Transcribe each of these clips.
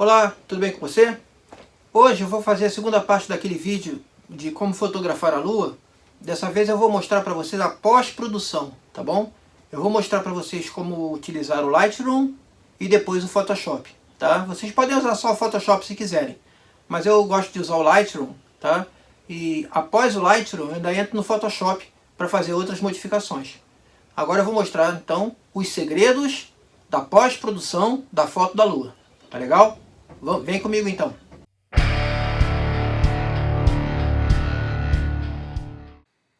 Olá, tudo bem com você? Hoje eu vou fazer a segunda parte daquele vídeo de como fotografar a lua. Dessa vez eu vou mostrar para vocês a pós-produção, tá bom? Eu vou mostrar para vocês como utilizar o Lightroom e depois o Photoshop, tá? Vocês podem usar só o Photoshop se quiserem, mas eu gosto de usar o Lightroom, tá? E após o Lightroom eu ainda entro no Photoshop para fazer outras modificações. Agora eu vou mostrar então os segredos da pós-produção da foto da lua, tá legal? Vem comigo então.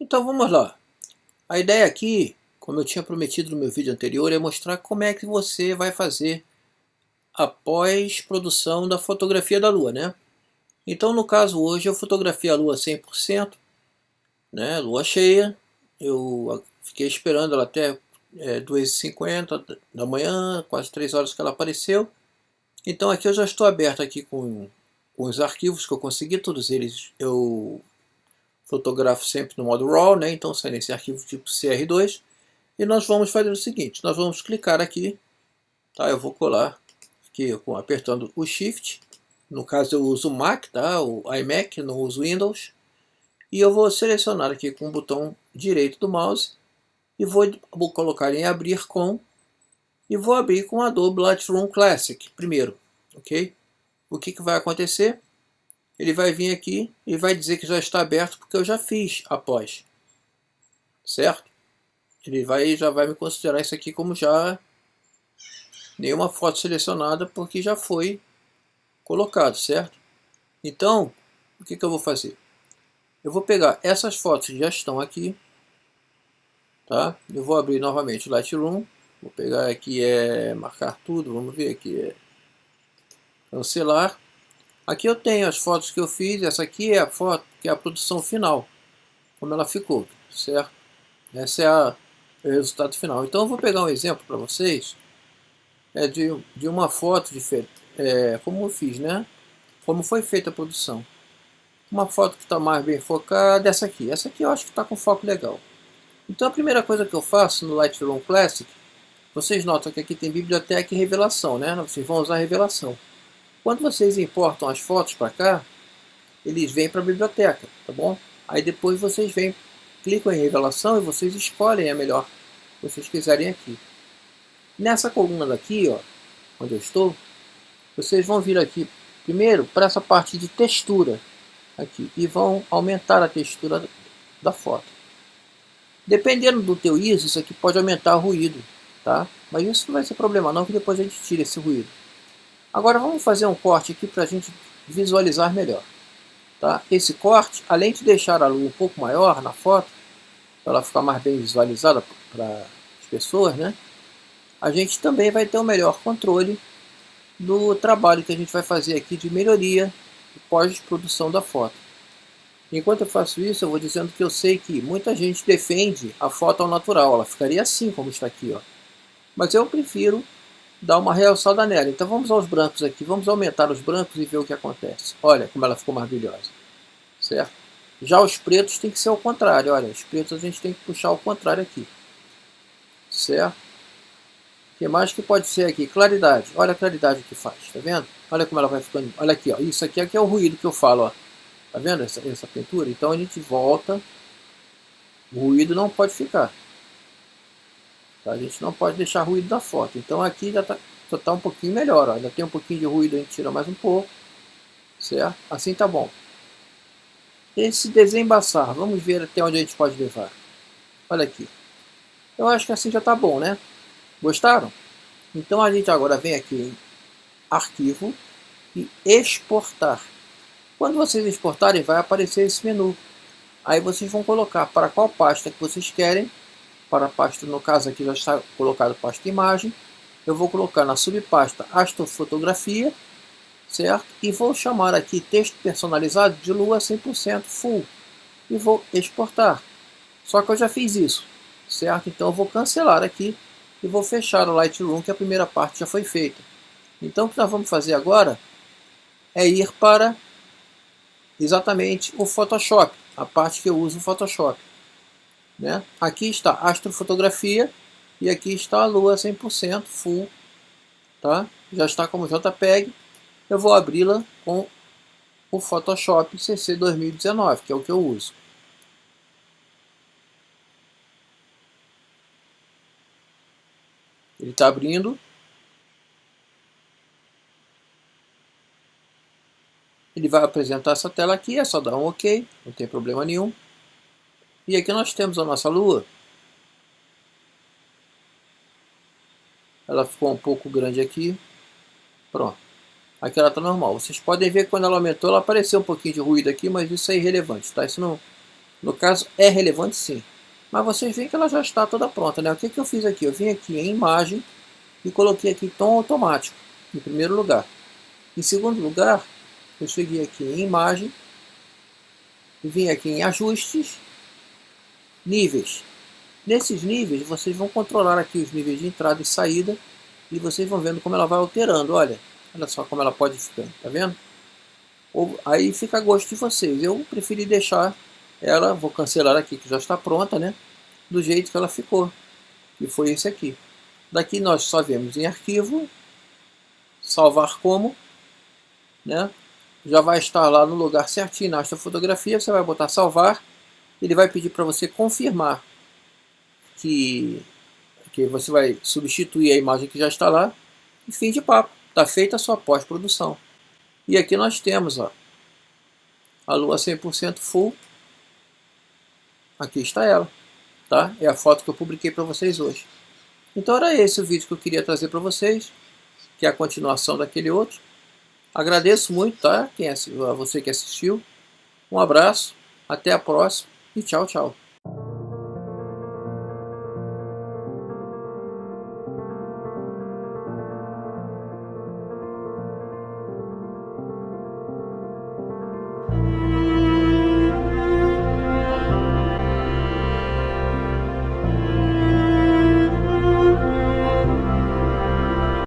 Então vamos lá. A ideia aqui, como eu tinha prometido no meu vídeo anterior, é mostrar como é que você vai fazer a pós-produção da fotografia da Lua, né? Então no caso hoje eu fotografei a Lua 100%, né? Lua cheia. Eu fiquei esperando ela até é, 2h50 da manhã, quase 3 horas que ela apareceu. Então aqui eu já estou aberto aqui com, com os arquivos que eu consegui, todos eles eu fotografo sempre no modo RAW, né? então sai nesse arquivo tipo CR2. E nós vamos fazer o seguinte, nós vamos clicar aqui, tá? eu vou colar aqui apertando o Shift, no caso eu uso Mac, tá? o iMac, não uso Windows. E eu vou selecionar aqui com o botão direito do mouse e vou, vou colocar em abrir com e vou abrir com Adobe Lightroom Classic primeiro, ok? O que, que vai acontecer? Ele vai vir aqui e vai dizer que já está aberto porque eu já fiz após, certo? Ele vai, já vai me considerar isso aqui como já nenhuma foto selecionada porque já foi colocado, certo? Então, o que, que eu vou fazer? Eu vou pegar essas fotos que já estão aqui, tá? Eu vou abrir novamente o Lightroom Vou pegar aqui, é marcar tudo, vamos ver aqui, é cancelar. Aqui eu tenho as fotos que eu fiz, essa aqui é a foto, que é a produção final, como ela ficou, certo? Esse é a, é o resultado final. Então eu vou pegar um exemplo para vocês, é de, de uma foto diferente, é, como eu fiz, né? Como foi feita a produção. Uma foto que está mais bem focada, essa aqui. Essa aqui eu acho que está com foco legal. Então a primeira coisa que eu faço no Lightroom Classic vocês notam que aqui tem biblioteca e revelação, né? Vocês vão usar revelação. Quando vocês importam as fotos para cá, eles vêm para a biblioteca, tá bom? Aí depois vocês vêm, clicam em revelação e vocês escolhem a melhor que vocês quiserem aqui. Nessa coluna daqui, ó, onde eu estou, vocês vão vir aqui primeiro para essa parte de textura aqui e vão aumentar a textura da foto. Dependendo do teu ISO, isso aqui pode aumentar o ruído tá? Mas isso não vai ser problema não, que depois a gente tira esse ruído. Agora vamos fazer um corte aqui para a gente visualizar melhor. Tá? Esse corte, além de deixar a lua um pouco maior na foto, para ela ficar mais bem visualizada para as pessoas, né? a gente também vai ter um melhor controle do trabalho que a gente vai fazer aqui de melhoria e pós-produção da foto. Enquanto eu faço isso, eu vou dizendo que eu sei que muita gente defende a foto ao natural, ela ficaria assim como está aqui, ó. Mas eu prefiro dar uma realçada nela. Então vamos aos brancos aqui. Vamos aumentar os brancos e ver o que acontece. Olha como ela ficou maravilhosa. Certo? Já os pretos tem que ser o contrário. Olha, os pretos a gente tem que puxar o contrário aqui. Certo? O que mais que pode ser aqui? Claridade. Olha a claridade que faz. Tá vendo? Olha como ela vai ficando. Olha aqui, ó. Isso aqui, aqui é o ruído que eu falo, ó. Tá vendo essa, essa pintura? Então a gente volta. O ruído não pode ficar. Tá? A gente não pode deixar ruído da foto. Então aqui já está tá um pouquinho melhor. Ó. Ainda tem um pouquinho de ruído, a gente tira mais um pouco. Certo? Assim tá bom. Esse desembaçar, vamos ver até onde a gente pode levar. Olha aqui. Eu acho que assim já tá bom, né? Gostaram? Então a gente agora vem aqui em Arquivo e Exportar. Quando vocês exportarem, vai aparecer esse menu. Aí vocês vão colocar para qual pasta que vocês querem para a pasta, no caso aqui já está colocado pasta imagem, eu vou colocar na subpasta astrofotografia, certo? E vou chamar aqui texto personalizado de lua 100% full e vou exportar. Só que eu já fiz isso, certo? Então eu vou cancelar aqui e vou fechar o Lightroom que a primeira parte já foi feita. Então o que nós vamos fazer agora é ir para exatamente o Photoshop, a parte que eu uso o Photoshop. Né? Aqui está astrofotografia e aqui está a lua 100% full. Tá? Já está como JPEG. eu vou abri-la com o Photoshop CC 2019, que é o que eu uso. Ele está abrindo. Ele vai apresentar essa tela aqui, é só dar um OK, não tem problema nenhum. E aqui nós temos a nossa lua. Ela ficou um pouco grande aqui. Pronto. Aqui ela está normal. Vocês podem ver que quando ela aumentou, ela apareceu um pouquinho de ruído aqui, mas isso é irrelevante, tá? Isso não, no caso é relevante sim. Mas vocês veem que ela já está toda pronta, né? O que, que eu fiz aqui? Eu vim aqui em imagem e coloquei aqui tom automático, em primeiro lugar. Em segundo lugar, eu cheguei aqui em imagem, vim aqui em ajustes, níveis. Nesses níveis, vocês vão controlar aqui os níveis de entrada e saída, e vocês vão vendo como ela vai alterando, olha. Olha só como ela pode ficar, tá vendo? Ou, aí fica a gosto de vocês. Eu preferi deixar ela, vou cancelar aqui que já está pronta, né? Do jeito que ela ficou. E foi esse aqui. Daqui nós só vemos em arquivo, salvar como, né? Já vai estar lá no lugar certinho na fotografia, você vai botar salvar, ele vai pedir para você confirmar que, que você vai substituir a imagem que já está lá, e fim de papo. Está feita a sua pós-produção. E aqui nós temos ó, a lua 100% full. Aqui está ela. Tá? É a foto que eu publiquei para vocês hoje. Então era esse o vídeo que eu queria trazer para vocês, que é a continuação daquele outro. Agradeço muito tá? Quem, a você que assistiu. Um abraço, até a próxima e tchau, tchau.